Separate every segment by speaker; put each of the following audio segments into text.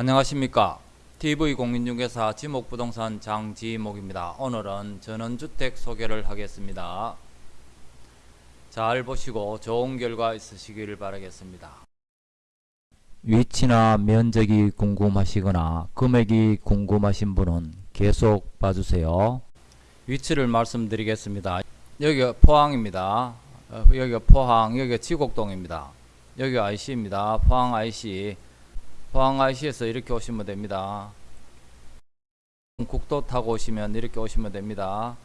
Speaker 1: 안녕하십니까. TV공인중개사 지목부동산 장지목입니다. 오늘은 전원주택 소개를 하겠습니다. 잘 보시고 좋은 결과 있으시길 바라겠습니다. 위치나 면적이 궁금하시거나 금액이 궁금하신 분은 계속 봐주세요. 위치를 말씀드리겠습니다. 여기가 포항입니다. 어, 여기가 포항 여기가 지곡동입니다. 여기가 IC입니다. 포항 IC 포항 IC에서 이렇게 오시면 됩니다. 국도 타고 오시면 이렇게 오시면 됩니다.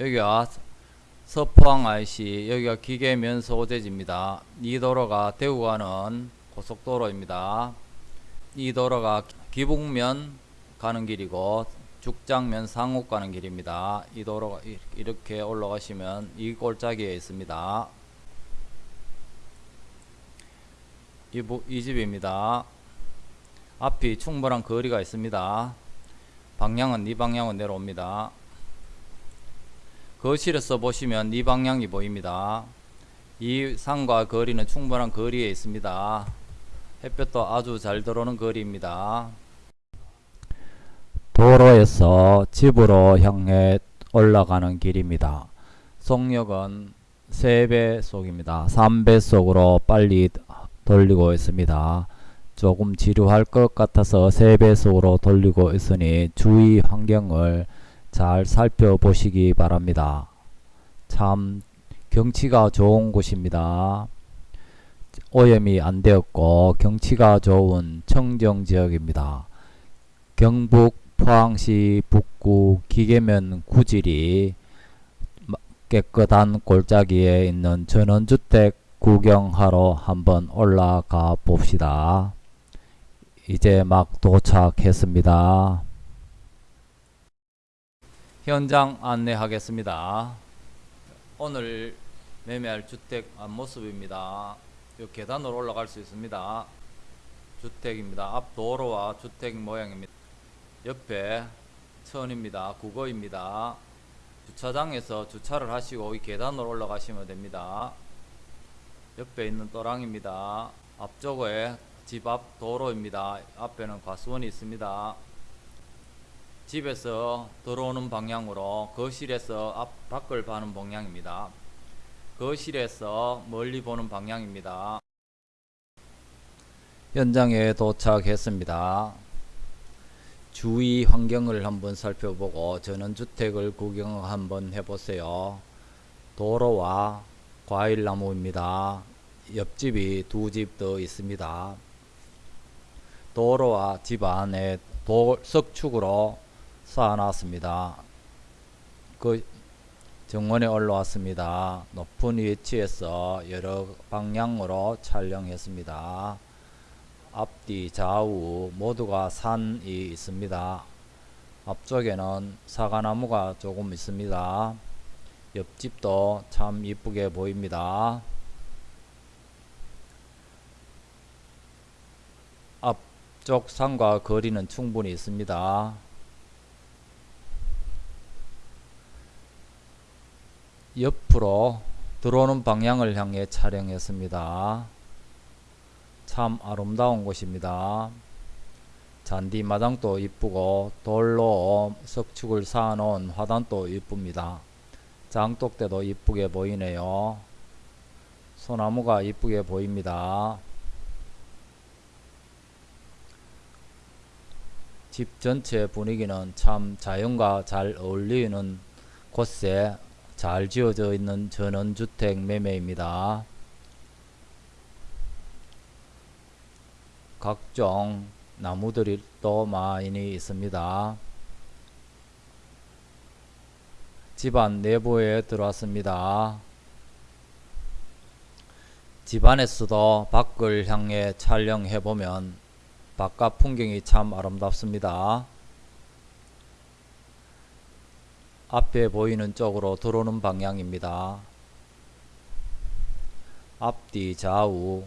Speaker 1: 여기가 서포항 IC 여기가 기계면 소재지입니다. 이 도로가 대구 가는 고속도로입니다. 이 도로가 기북면 가는 길이고 죽장면 상옥 가는 길입니다. 이 도로가 이렇게 올라가시면 이 골짜기에 있습니다. 이, 이 집입니다. 앞이 충분한 거리가 있습니다. 방향은 이 방향으로 내려옵니다. 거실에서 보시면 이 방향이 보입니다. 이 산과 거리는 충분한 거리에 있습니다. 햇볕도 아주 잘 들어오는 거리입니다. 도로에서 집으로 향해 올라가는 길입니다. 속력은 3배속입니다. 3배속으로 빨리 돌리고 있습니다. 조금 지루할 것 같아서 3배속으로 돌리고 있으니 주위 환경을 잘 살펴보시기 바랍니다. 참 경치가 좋은 곳입니다. 오염이 안 되었고 경치가 좋은 청정 지역입니다. 경북 포항시 북구 기계면 구질이 깨끗한 골짜기에 있는 전원주택 구경하러 한번 올라가 봅시다. 이제 막 도착했습니다. 현장 안내하겠습니다. 오늘 매매할 주택 앞모습입니다. 이 계단으로 올라갈 수 있습니다. 주택입니다. 앞 도로와 주택 모양입니다. 옆에 천입니다. 국어입니다. 주차장에서 주차를 하시고 이 계단으로 올라가시면 됩니다. 옆에 있는 또랑입니다. 앞쪽에 집 앞 도로입니다. 앞에는 과수원이 있습니다. 집에서 들어오는 방향으로 거실에서 앞 밖을 봐는 방향입니다. 거실에서 멀리 보는 방향입니다. 현장에 도착했습니다. 주위 환경을 한번 살펴보고 전원주택을 구경 한번 해보세요. 도로와 과일나무입니다. 옆집이 두 집 더 있습니다. 도로와 집 안에 돌, 석축으로 쌓아놨습니다. 그 정원에 올라왔습니다. 높은 위치에서 여러 방향으로 촬영했습니다. 앞뒤 좌우 모두가 산이 있습니다. 앞쪽에는 사과나무가 조금 있습니다. 옆집도 참 이쁘게 보입니다. 앞쪽 산과 거리는 충분히 있습니다. 옆으로 들어오는 방향을 향해 촬영했습니다. 참 아름다운 곳입니다. 잔디 마당도 이쁘고 돌로 석축을 쌓아놓은 화단도 이쁩니다. 장독대도 이쁘게 보이네요. 소나무가 이쁘게 보입니다. 집 전체 분위기는 참 자연과 잘 어울리는 곳에 잘 지어져 있는 전원주택 매매입니다. 각종 나무들이 또 많이 있습니다. 집안 내부에 들어왔습니다. 집안에서도 밖을 향해 촬영해보면 바깥 풍경이 참 아름답습니다. 앞에 보이는 쪽으로 들어오는 방향입니다. 앞뒤 좌우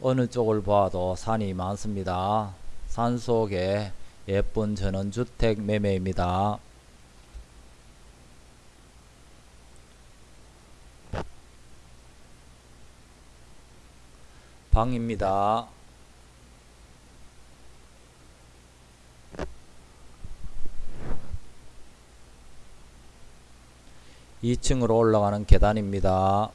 Speaker 1: 어느 쪽을 봐도 산이 많습니다. 산 속에 예쁜 전원주택 매매입니다. 방입니다. (2층으로) 올라가는 계단입니다.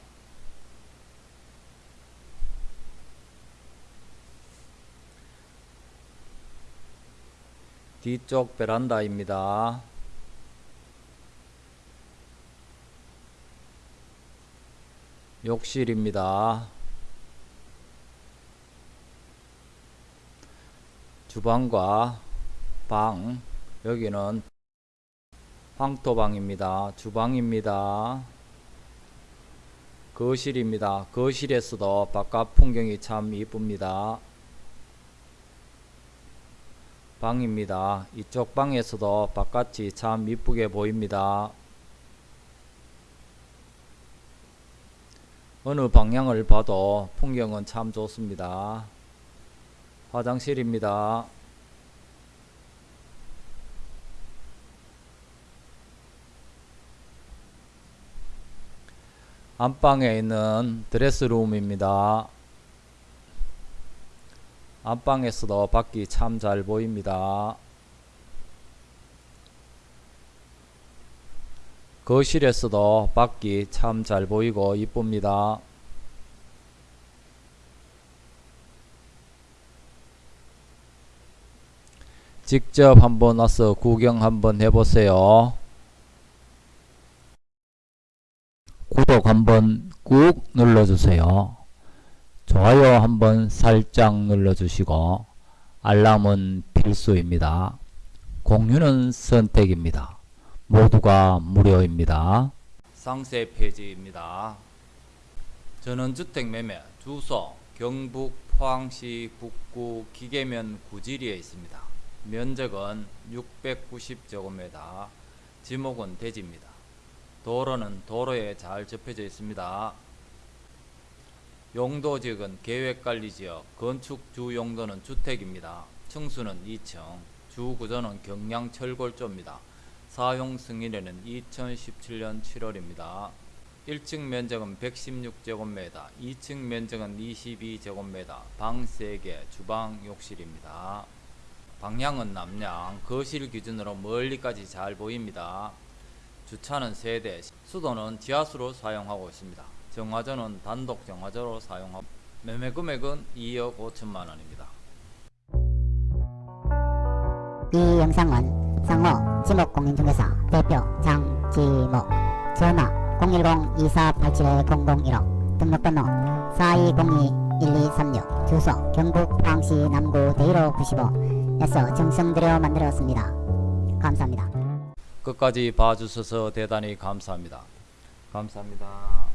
Speaker 1: 뒤쪽 베란다입니다. 욕실입니다. 주방과 방 여기는 황토방입니다. 주방입니다. 거실입니다. 거실에서도 바깥 풍경이 참 이쁩니다. 방입니다. 이쪽 방에서도 바깥이 참 이쁘게 보입니다. 어느 방향을 봐도 풍경은 참 좋습니다. 화장실입니다. 안방에 있는 드레스룸입니다. 안방에서도 밖이 참 잘 보입니다. 거실에서도 밖이 참 잘 보이고 이쁩니다. 직접 한번 와서 구경 한번 해보세요. 구독 한번 꾹 눌러주세요. 좋아요 한번 살짝 눌러주시고 알람은 필수입니다. 공유는 선택입니다. 모두가 무료입니다. 상세 페이지입니다. 전원주택 매매 주소 경북 포항시 북구 기계면 구지리에 있습니다. 면적은 690제곱미터, 지목은 대지입니다. 도로는 도로에 잘 접혀져 있습니다. 용도지역은 계획관리지역, 건축 주 용도는 주택입니다. 층수는 2층, 주 구조는 경량철골조입니다. 사용 승인에는 2017년 7월입니다. 1층 면적은 116제곱미터, 2층 면적은 22제곱미터, 방 3개, 주방, 욕실입니다. 방향은 남양, 거실 기준으로 멀리까지 잘 보입니다. 주차는 세대, 수도는 지하수로 사용하고 있습니다. 정화조는 단독 정화조로 사용하고 매매 금액은 2억 5천만 원입니다.
Speaker 2: 이 영상은 상호 지목공인중개사 대표 장지목 전화 010-2487-0015 등록번호 4202-1236 주소 경북 포항시 남구 대일호 95 에서 정성들여 만들었습니다. 감사합니다.
Speaker 1: 끝까지 봐주셔서 대단히 감사합니다. 감사합니다.